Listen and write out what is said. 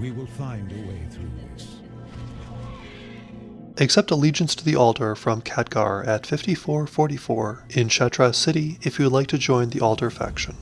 We will find a way through this. Accept allegiance to the Aldor from Khadgar at 5444 in Shattrath City if you would like to join the Aldor faction.